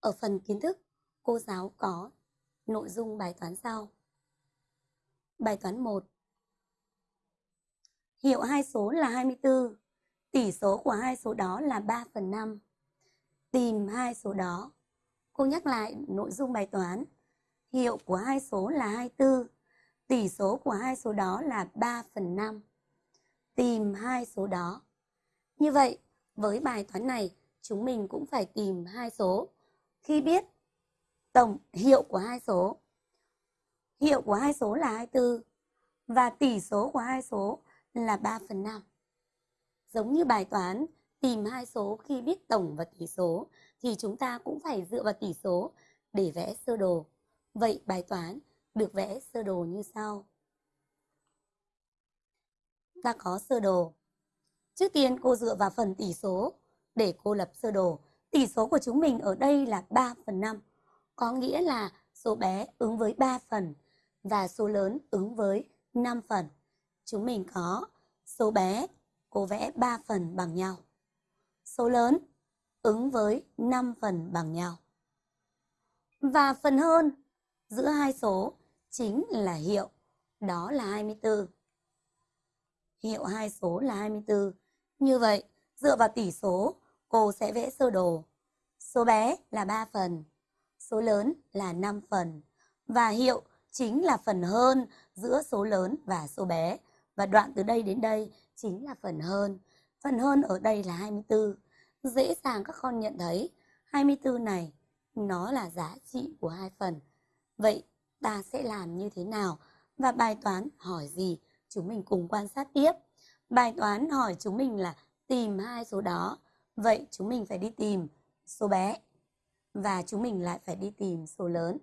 Ở phần kiến thức, cô giáo có nội dung bài toán sau. Bài toán 1. Hiệu hai số là 24, tỷ số của hai số đó là 3 phần 5. Tìm hai số đó. Cô nhắc lại nội dung bài toán. Hiệu của hai số là 24, tỷ số của hai số đó là 3 phần 5. Tìm hai số đó. Như vậy, với bài toán này, chúng mình cũng phải tìm hai số. Khi biết tổng hiệu của hai số, hiệu của hai số là 24 và tỷ số của hai số là 3 phần 5. Giống như bài toán tìm hai số khi biết tổng và tỷ số thì chúng ta cũng phải dựa vào tỷ số để vẽ sơ đồ. Vậy bài toán được vẽ sơ đồ như sau. Ta có sơ đồ. Trước tiên cô dựa vào phần tỷ số để cô lập sơ đồ. Tỷ số của chúng mình ở đây là 3 phần 5. Có nghĩa là số bé ứng với 3 phần và số lớn ứng với 5 phần. Chúng mình có số bé, cô vẽ 3 phần bằng nhau. Số lớn ứng với 5 phần bằng nhau. Và phần hơn giữa hai số chính là hiệu, đó là 24. Hiệu hai số là 24. Như vậy, dựa vào tỷ số, cô sẽ vẽ sơ đồ. Số bé là 3 phần, số lớn là 5 phần và hiệu chính là phần hơn giữa số lớn và số bé. Và đoạn từ đây đến đây chính là phần hơn. Phần hơn ở đây là 24. Dễ dàng các con nhận thấy 24 này nó là giá trị của hai phần. Vậy ta sẽ làm như thế nào? Và bài toán hỏi gì? Chúng mình cùng quan sát tiếp. Bài toán hỏi chúng mình là tìm hai số đó. Vậy chúng mình phải đi tìm số bé và chúng mình lại phải đi tìm số lớn.